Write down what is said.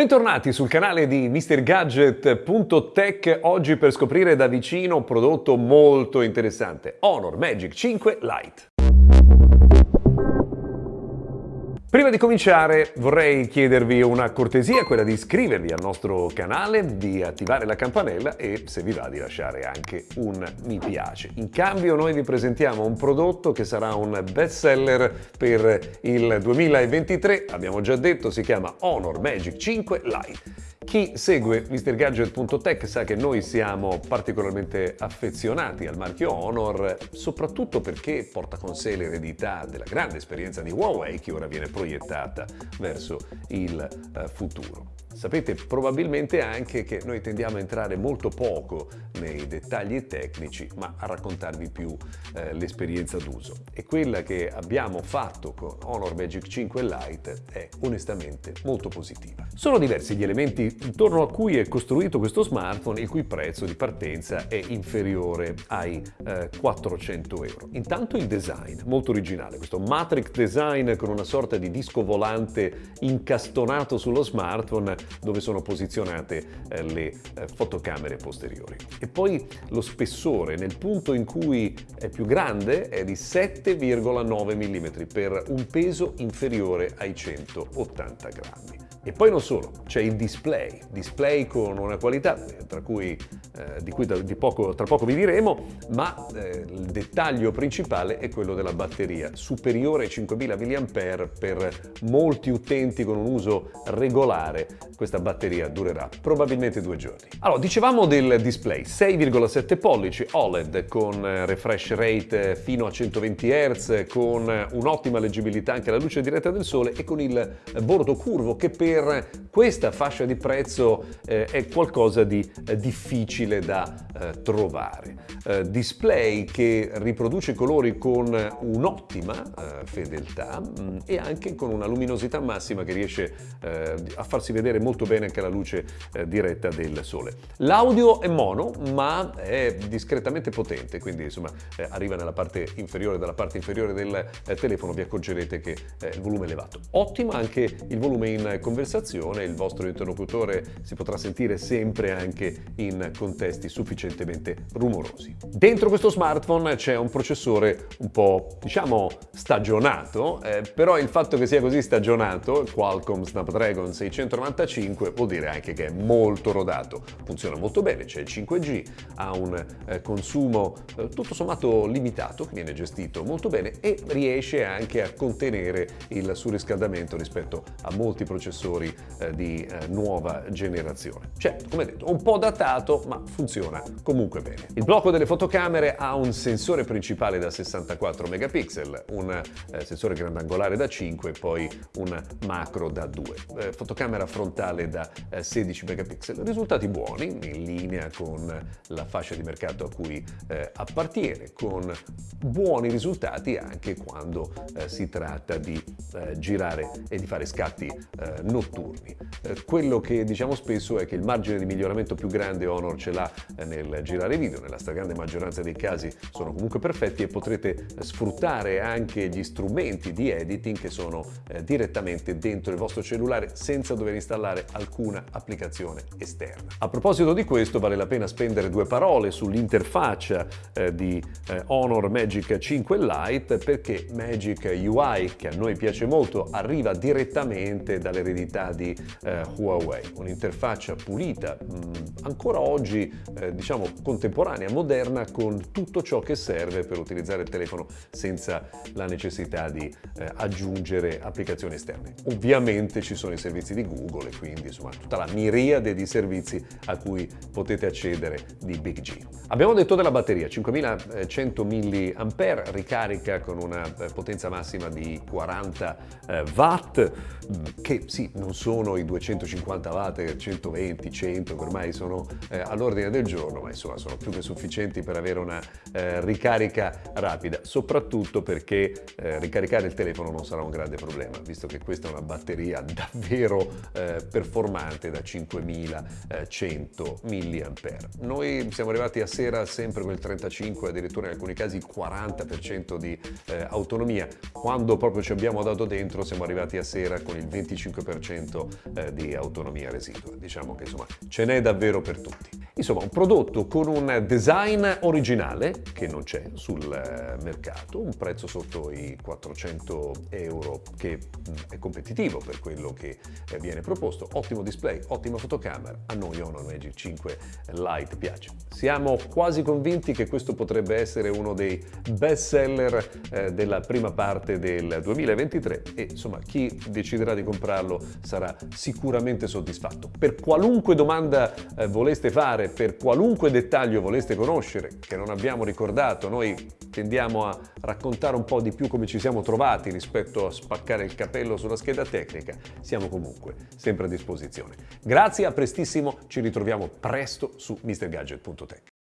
Bentornati sul canale di MrGadget.tech oggi per scoprire da vicino un prodotto molto interessante, Honor Magic 5 Lite. Prima di cominciare vorrei chiedervi una cortesia, quella di iscrivervi al nostro canale, di attivare la campanella e se vi va di lasciare anche un mi piace. In cambio noi vi presentiamo un prodotto che sarà un best seller per il 2023, abbiamo già detto si chiama Honor Magic 5 Lite. Chi segue MrGadget.tech sa che noi siamo particolarmente affezionati al marchio Honor, soprattutto perché porta con sé l'eredità della grande esperienza di Huawei che ora viene proiettata verso il eh, futuro. Sapete probabilmente anche che noi tendiamo a entrare molto poco nei dettagli tecnici, ma a raccontarvi più eh, l'esperienza d'uso. E quella che abbiamo fatto con Honor Magic 5 Lite è onestamente molto positiva. Sono diversi gli elementi intorno a cui è costruito questo smartphone, il cui prezzo di partenza è inferiore ai eh, 400 euro. Intanto il design, molto originale, questo matrix design con una sorta di disco volante incastonato sullo smartphone dove sono posizionate eh, le eh, fotocamere posteriori. E poi lo spessore nel punto in cui è più grande è di 7,9 mm per un peso inferiore ai 180 grammi. E poi non solo, c'è il display, display con una qualità tra cui, eh, di cui di poco, tra poco vi diremo, ma eh, il dettaglio principale è quello della batteria, superiore ai 5000 mAh per molti utenti con un uso regolare. Questa batteria durerà probabilmente due giorni. Allora, dicevamo del display, 6,7 pollici OLED con eh, refresh rate fino a 120 Hz, con un'ottima leggibilità anche alla luce diretta del sole e con il bordo curvo che per per questa fascia di prezzo eh, è qualcosa di eh, difficile da eh, trovare. Eh, display che riproduce i colori con un'ottima eh, fedeltà mh, mm, e anche con una luminosità massima che riesce eh, a farsi vedere molto bene anche alla luce diretta del sole. L'audio è mono ma è discretamente potente, quindi insomma arriva nella parte inferiore, dalla parte inferiore del telefono vi accorgerete che il volume è elevato. Ottimo anche il volume in conversazione, il vostro interlocutore si potrà sentire sempre anche in contesti sufficientemente rumorosi. Dentro questo smartphone c'è un processore un po' diciamo stagionato, eh, però il fatto che sia così stagionato, Qualcomm Snapdragon 695, vuol dire anche che è molto rodato, funziona molto bene, c'è il 5G, ha un eh, consumo eh, tutto sommato limitato, viene gestito molto bene e riesce anche a contenere il surriscaldamento rispetto a molti processori eh, di eh, nuova generazione. Certo, come detto, un po' datato, ma funziona comunque bene. Il blocco delle fotocamere ha un sensore principale da 64 megapixel, un eh, sensore grandangolare da 5 e poi un macro da 2. Eh, fotocamera frontale da 16 eh, megapixel. Risultati buoni, in linea con la fascia di mercato a cui eh, appartiene, con buoni risultati anche quando si tratta di girare e di fare scatti notturni. Eh, quello che diciamo spesso è che il margine di miglioramento più grande Honor ce l'ha eh, nel girare video, nella stragrande maggioranza dei casi sono comunque perfetti e potrete eh, sfruttare anche gli strumenti di editing che sono direttamente dentro il vostro cellulare senza dover installare alcuna applicazione esterna. A proposito di questo vale la pena spendere due parole sull'interfaccia di Honor Magic 5 Lite perché Magic UI, che a noi piace molto, arriva direttamente dall'eredità di eh, Huawei, un'interfaccia pulita, mm, ancora oggi eh, diciamo contemporanea, moderna, con tutto ciò che serve per utilizzare il telefono senza la necessità di eh, aggiungere applicazioni esterne. Ovviamente ci sono i servizi di Google e quindi insomma tutta la miriade di servizi a cui potete accedere di Big G. Abbiamo detto della batteria, 5100 mAh, ricarica con una eh, potenza massima di 40 eh, watt, mm, che sì, non sono i 250 watt, 120, 100 che ormai sono eh, all'ordine del giorno, ma insomma sono più che sufficienti per avere una eh, ricarica rapida, soprattutto perché eh, ricaricare il telefono non sarà un grande problema, visto che questa è una batteria davvero eh, performante da 5100 mAh. Noi siamo arrivati a sera sempre con il 35, addirittura in alcuni casi il 40% di eh, autonomia. Quando proprio ci abbiamo dato dentro siamo arrivati a sera con il 25% eh, di autonomia residua. Diciamo che insomma ce n'è davvero per tutti. Insomma, un prodotto con un design originale che non c'è sul eh, mercato, un prezzo sotto i 400 euro che mm, è competitivo per quello che eh, viene proposto, ottimo display, ottima fotocamera, a noi Honor Magic 5 Lite piace. Siamo quasi convinti che questo potrebbe essere uno dei best seller eh, della prima parte del 2023 e insomma chi deciderà di comprarlo sarà sicuramente soddisfatto. Per qualunque domanda voleste fare, per qualunque dettaglio voleste conoscere che non abbiamo ricordato, noi tendiamo a raccontare un po' di più come ci siamo trovati rispetto a spaccare il capello sulla scheda tecnica, siamo comunque sempre a disposizione. Grazie, a prestissimo, ci ritroviamo presto su mrgadget.tech.